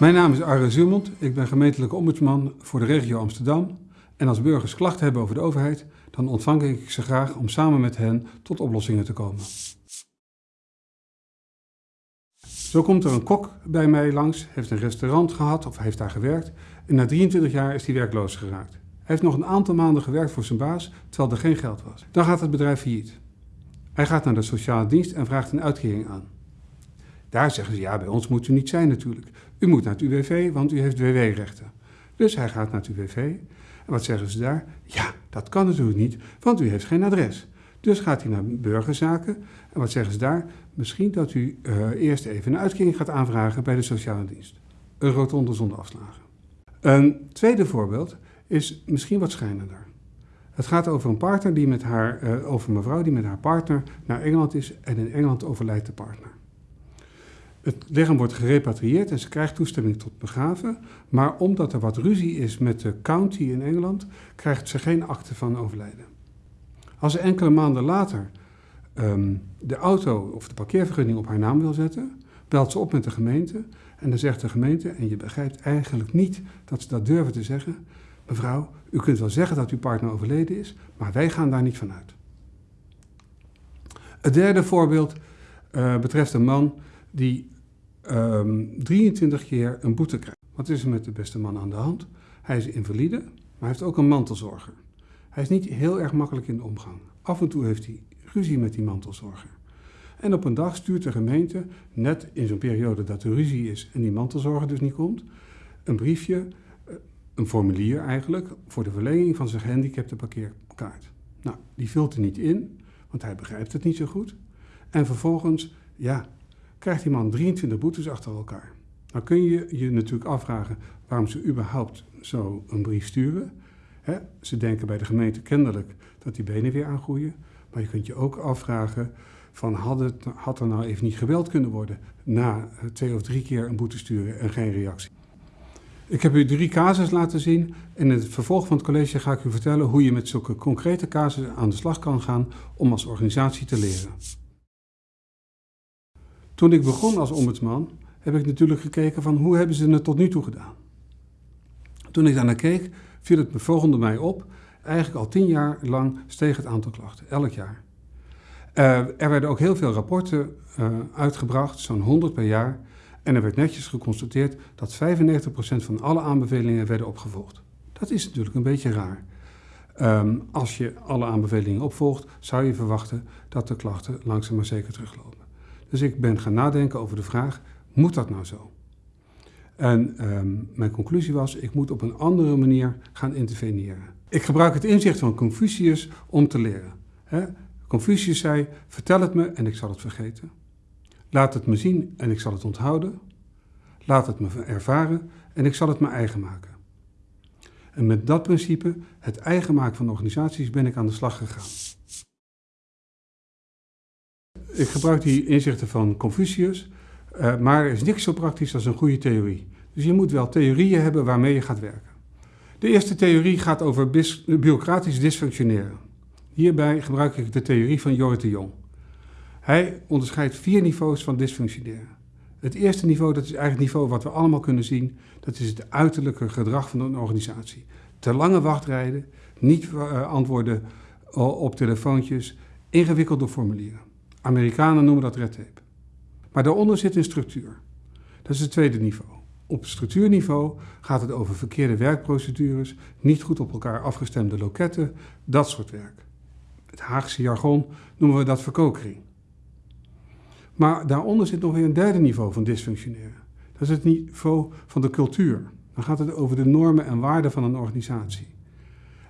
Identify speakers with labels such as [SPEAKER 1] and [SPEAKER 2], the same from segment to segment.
[SPEAKER 1] Mijn naam is Arre Zuurmond. Ik ben gemeentelijke ombudsman voor de regio Amsterdam. En als burgers klachten hebben over de overheid, dan ontvang ik ze graag om samen met hen tot oplossingen te komen. Zo komt er een kok bij mij langs, heeft een restaurant gehad of heeft daar gewerkt. En na 23 jaar is hij werkloos geraakt. Hij heeft nog een aantal maanden gewerkt voor zijn baas, terwijl er geen geld was. Dan gaat het bedrijf failliet. Hij gaat naar de sociale dienst en vraagt een uitkering aan. Daar zeggen ze, ja, bij ons moet u niet zijn natuurlijk. U moet naar het UWV, want u heeft WW-rechten. Dus hij gaat naar het UWV. En wat zeggen ze daar? Ja, dat kan natuurlijk niet, want u heeft geen adres. Dus gaat hij naar burgerzaken. En wat zeggen ze daar? Misschien dat u uh, eerst even een uitkering gaat aanvragen bij de sociale dienst. Een rotonde zonder afslagen. Een tweede voorbeeld is misschien wat schijnender. Het gaat over een partner die met haar, uh, over mevrouw die met haar partner naar Engeland is en in Engeland overlijdt de partner. Het lichaam wordt gerepatrieerd en ze krijgt toestemming tot begraven. Maar omdat er wat ruzie is met de county in Engeland, krijgt ze geen akte van overlijden. Als ze enkele maanden later um, de auto of de parkeervergunning op haar naam wil zetten, belt ze op met de gemeente en dan zegt de gemeente, en je begrijpt eigenlijk niet dat ze dat durven te zeggen, mevrouw, u kunt wel zeggen dat uw partner overleden is, maar wij gaan daar niet van uit. Het derde voorbeeld uh, betreft een man die um, 23 keer een boete krijgt. Wat is er met de beste man aan de hand? Hij is invalide, maar hij heeft ook een mantelzorger. Hij is niet heel erg makkelijk in de omgang. Af en toe heeft hij ruzie met die mantelzorger. En op een dag stuurt de gemeente, net in zo'n periode dat er ruzie is en die mantelzorger dus niet komt, een briefje, eh, een formulier eigenlijk, voor de verlenging van zijn gehandicapte parkeerkaart. Nou, die vult er niet in, want hij begrijpt het niet zo goed. En vervolgens, ja, krijgt die man 23 boetes achter elkaar. Nou kun je je natuurlijk afvragen waarom ze überhaupt zo een brief sturen. ze denken bij de gemeente kennelijk dat die benen weer aangroeien. Maar je kunt je ook afvragen van had, het, had er nou even niet geweld kunnen worden na twee of drie keer een boete sturen en geen reactie. Ik heb u drie casus laten zien. In het vervolg van het college ga ik u vertellen hoe je met zulke concrete casussen aan de slag kan gaan om als organisatie te leren. Toen ik begon als ombudsman heb ik natuurlijk gekeken van hoe hebben ze het tot nu toe gedaan. Toen ik daarnaar keek viel het volgende mij op. Eigenlijk al tien jaar lang steeg het aantal klachten, elk jaar. Uh, er werden ook heel veel rapporten uh, uitgebracht, zo'n 100 per jaar. En er werd netjes geconstateerd dat 95% van alle aanbevelingen werden opgevolgd. Dat is natuurlijk een beetje raar. Um, als je alle aanbevelingen opvolgt, zou je verwachten dat de klachten langzaam maar zeker teruglopen. Dus ik ben gaan nadenken over de vraag, moet dat nou zo? En um, mijn conclusie was, ik moet op een andere manier gaan interveneren. Ik gebruik het inzicht van Confucius om te leren. Confucius zei, vertel het me en ik zal het vergeten. Laat het me zien en ik zal het onthouden. Laat het me ervaren en ik zal het me eigen maken. En met dat principe, het eigen maken van organisaties, ben ik aan de slag gegaan. Ik gebruik die inzichten van Confucius, uh, maar er is niks zo praktisch als een goede theorie. Dus je moet wel theorieën hebben waarmee je gaat werken. De eerste theorie gaat over bureaucratisch dysfunctioneren. Hierbij gebruik ik de theorie van Jorrit de Jong. Hij onderscheidt vier niveaus van dysfunctioneren. Het eerste niveau, dat is eigenlijk het niveau wat we allemaal kunnen zien, dat is het uiterlijke gedrag van een organisatie. Te lange wachtrijden, niet uh, antwoorden op telefoontjes, ingewikkelde formulieren. Amerikanen noemen dat red tape. Maar daaronder zit een structuur. Dat is het tweede niveau. Op structuurniveau gaat het over verkeerde werkprocedures, niet goed op elkaar afgestemde loketten, dat soort werk. Het Haagse jargon noemen we dat verkokering. Maar daaronder zit nog weer een derde niveau van dysfunctioneren. Dat is het niveau van de cultuur. Dan gaat het over de normen en waarden van een organisatie.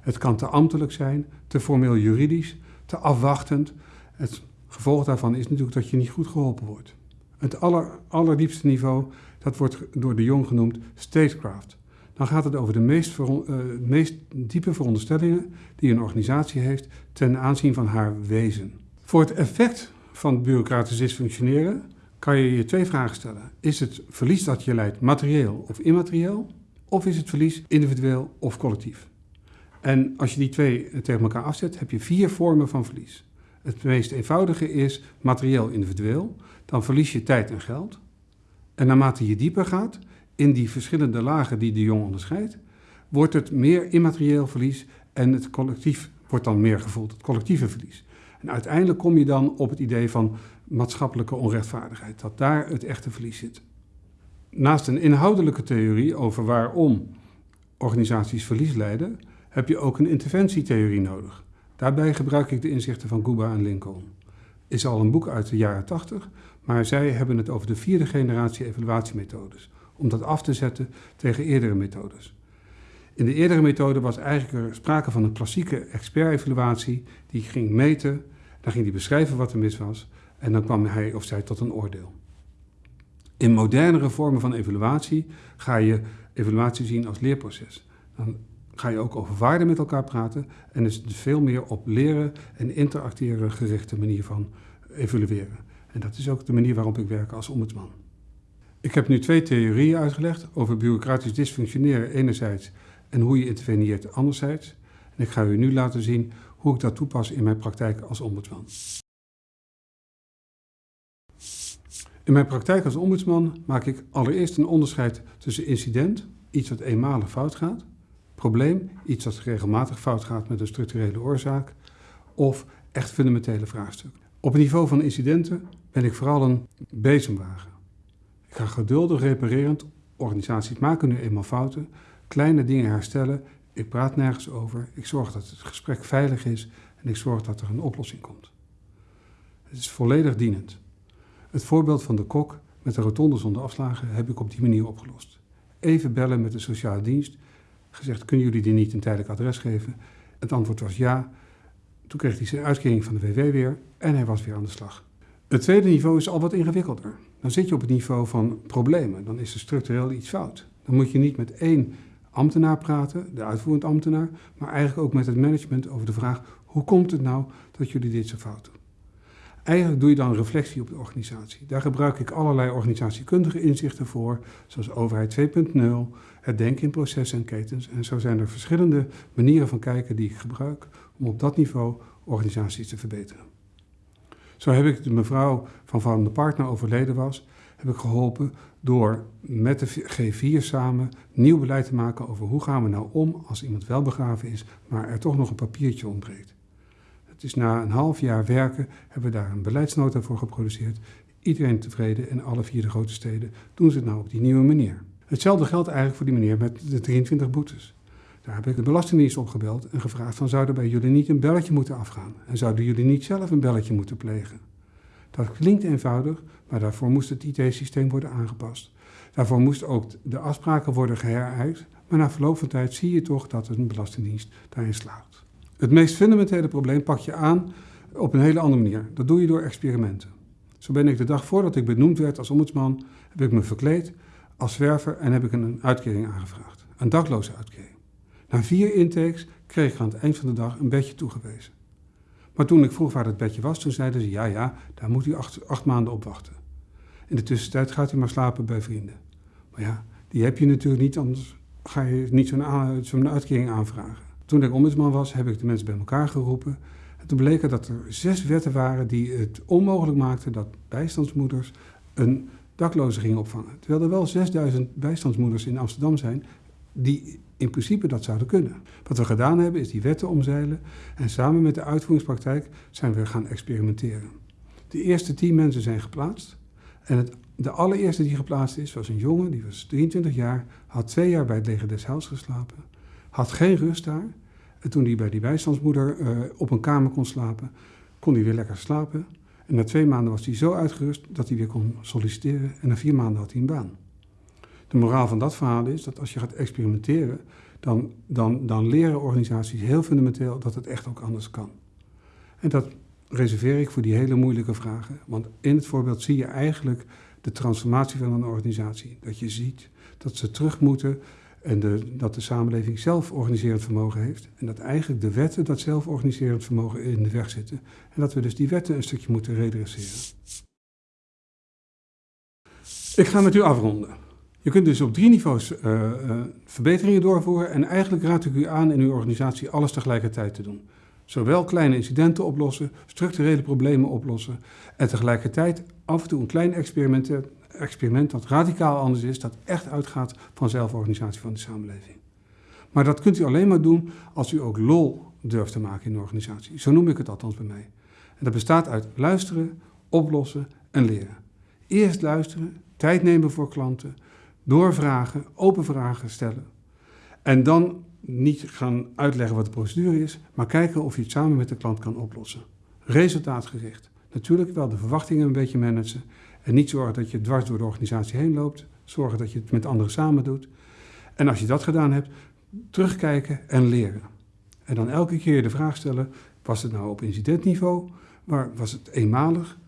[SPEAKER 1] Het kan te ambtelijk zijn, te formeel juridisch, te afwachtend. Het gevolg daarvan is natuurlijk dat je niet goed geholpen wordt. Het aller, allerdiepste niveau, dat wordt door de Jong genoemd statecraft. Dan gaat het over de meest, uh, meest diepe veronderstellingen die een organisatie heeft ten aanzien van haar wezen. Voor het effect van bureaucratisch dysfunctioneren kan je je twee vragen stellen. Is het verlies dat je leidt materieel of immaterieel? Of is het verlies individueel of collectief? En als je die twee tegen elkaar afzet, heb je vier vormen van verlies. Het meest eenvoudige is materieel individueel. Dan verlies je tijd en geld. En naarmate je dieper gaat, in die verschillende lagen die de Jong onderscheidt, wordt het meer immaterieel verlies en het collectief wordt dan meer gevoeld, het collectieve verlies. En uiteindelijk kom je dan op het idee van maatschappelijke onrechtvaardigheid, dat daar het echte verlies zit. Naast een inhoudelijke theorie over waarom organisaties verlies lijden, heb je ook een interventietheorie nodig. Daarbij gebruik ik de inzichten van Guba en Lincoln. Is al een boek uit de jaren 80, maar zij hebben het over de vierde generatie evaluatiemethodes, om dat af te zetten tegen eerdere methodes. In de eerdere methode was eigenlijk er sprake van een klassieke expert-evaluatie die ging meten, dan ging hij beschrijven wat er mis was en dan kwam hij of zij tot een oordeel. In modernere vormen van evaluatie ga je evaluatie zien als leerproces. Dan ga je ook over waarden met elkaar praten en is het veel meer op leren en interacteren gerichte manier van evalueren. En dat is ook de manier waarop ik werk als ombudsman. Ik heb nu twee theorieën uitgelegd over bureaucratisch dysfunctioneren enerzijds en hoe je interveneert anderzijds. En ik ga u nu laten zien hoe ik dat toepas in mijn praktijk als ombudsman. In mijn praktijk als ombudsman maak ik allereerst een onderscheid tussen incident, iets wat eenmalig fout gaat, probleem, iets wat regelmatig fout gaat met een structurele oorzaak, of echt fundamentele vraagstuk. Op het niveau van incidenten ben ik vooral een bezemwagen. Ik ga geduldig reparerend, organisaties maken nu eenmaal fouten, kleine dingen herstellen, ik praat nergens over, ik zorg dat het gesprek veilig is en ik zorg dat er een oplossing komt. Het is volledig dienend. Het voorbeeld van de kok met de rotonde zonder afslagen heb ik op die manier opgelost. Even bellen met de sociale dienst, gezegd kunnen jullie die niet een tijdelijk adres geven? Het antwoord was ja. Toen kreeg hij zijn uitkering van de WW weer en hij was weer aan de slag. Het tweede niveau is al wat ingewikkelder. Dan zit je op het niveau van problemen. Dan is er structureel iets fout. Dan moet je niet met één ambtenaar praten, de uitvoerend ambtenaar, maar eigenlijk ook met het management over de vraag: hoe komt het nou dat jullie dit zo fout doen? Eigenlijk doe je dan reflectie op de organisatie. Daar gebruik ik allerlei organisatiekundige inzichten voor, zoals overheid 2.0, het denken in processen en ketens. En zo zijn er verschillende manieren van kijken die ik gebruik om op dat niveau organisaties te verbeteren. Zo heb ik de mevrouw van Van de Partner overleden was, heb ik geholpen door met de G4 samen nieuw beleid te maken over hoe gaan we nou om als iemand wel begraven is, maar er toch nog een papiertje ontbreekt. Het is na een half jaar werken hebben we daar een beleidsnota voor geproduceerd. Iedereen tevreden en alle vier de grote steden doen ze het nou op die nieuwe manier. Hetzelfde geldt eigenlijk voor die meneer met de 23 boetes. Daar heb ik de Belastingdienst opgebeld en gevraagd van zouden bij jullie niet een belletje moeten afgaan? En zouden jullie niet zelf een belletje moeten plegen? Dat klinkt eenvoudig, maar daarvoor moest het IT-systeem worden aangepast. Daarvoor moesten ook de afspraken worden geheruit, maar na verloop van tijd zie je toch dat een belastingdienst daarin slaagt. Het meest fundamentele probleem pak je aan op een hele andere manier. Dat doe je door experimenten. Zo ben ik de dag voordat ik benoemd werd als ombudsman, heb ik me verkleed als zwerver en heb ik een uitkering aangevraagd. Een dakloze uitkering. Na vier intakes kreeg ik aan het eind van de dag een bedje toegewezen. Maar toen ik vroeg waar het bedje was, toen zeiden ze, ja, ja, daar moet u acht, maanden op wachten. In de tussentijd gaat u maar slapen bij vrienden. Maar ja, die heb je natuurlijk niet, anders ga je niet zo'n zo uitkering aanvragen. Toen ik ombudsman was, heb ik de mensen bij elkaar geroepen. En toen bleek dat er zes wetten waren die het onmogelijk maakten dat bijstandsmoeders een dakloze gingen opvangen. Terwijl er wel 6000 bijstandsmoeders in Amsterdam zijn die in principe dat zouden kunnen. Wat we gedaan hebben is die wetten omzeilen en samen met de uitvoeringspraktijk zijn we gaan experimenteren. De eerste tien mensen zijn geplaatst en het, de allereerste die geplaatst is was een jongen, die was 23 jaar, had twee jaar bij het leger des Heils geslapen, had geen rust daar. En toen hij bij die bijstandsmoeder uh, op een kamer kon slapen, kon hij weer lekker slapen. En na twee maanden was hij zo uitgerust dat hij weer kon solliciteren en na vier maanden had hij een baan. De moraal van dat verhaal is dat als je gaat experimenteren, dan, dan, dan leren organisaties heel fundamenteel dat het echt ook anders kan. En dat reserveer ik voor die hele moeilijke vragen. Want in het voorbeeld zie je eigenlijk de transformatie van een organisatie. Dat je ziet dat ze terug moeten en dat de samenleving zelf organiserend vermogen heeft. En dat eigenlijk de wetten dat zelforganiserend vermogen in de weg zitten. En dat we dus die wetten een stukje moeten redresseren. Ik ga met u afronden. Je kunt dus op drie niveaus uh, uh, verbeteringen doorvoeren en eigenlijk raad ik u aan in uw organisatie alles tegelijkertijd te doen. Zowel kleine incidenten oplossen, structurele problemen oplossen en tegelijkertijd af en toe een klein experiment experiment dat radicaal anders is, dat echt uitgaat van zelforganisatie van de samenleving. Maar dat kunt u alleen maar doen als u ook lol durft te maken in de organisatie. Zo noem ik het althans bij mij. En dat bestaat uit luisteren, oplossen en leren. Eerst luisteren, tijd nemen voor klanten, doorvragen, open vragen stellen. En dan niet gaan uitleggen wat de procedure is, maar kijken of je het samen met de klant kan oplossen. Resultaatgericht. Natuurlijk wel de verwachtingen een beetje managen en niet zorgen dat je dwars door de organisatie heen loopt. Zorgen dat je het met anderen samen doet. En als je dat gedaan hebt, terugkijken en leren. En dan elke keer de vraag stellen, was het nou op incidentniveau? Was het eenmalig?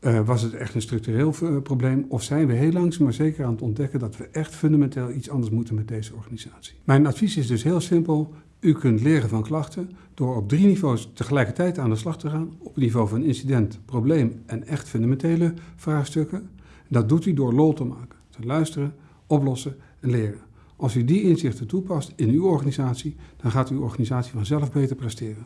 [SPEAKER 1] Uh, was het echt een structureel uh, probleem? Of zijn we heel langzaam maar zeker aan het ontdekken dat we echt fundamenteel iets anders moeten met deze organisatie? Mijn advies is dus heel simpel. U kunt leren van klachten door op drie niveaus tegelijkertijd aan de slag te gaan. Op het niveau van incident, probleem en echt fundamentele vraagstukken. Dat doet u door lol te maken. Te luisteren, oplossen en leren. Als u die inzichten toepast in uw organisatie, dan gaat uw organisatie vanzelf beter presteren.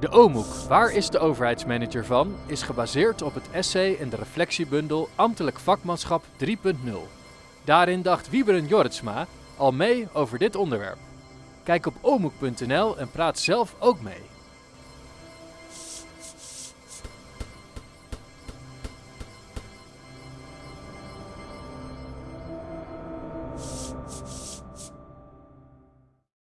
[SPEAKER 2] De OMOEK, Waar is de overheidsmanager van, is gebaseerd op het essay en de reflectiebundel Ambtelijk Vakmanschap 3.0. Daarin dacht Wieberen Jorritsma al mee over dit onderwerp. Kijk op omoek.nl en praat zelf ook mee.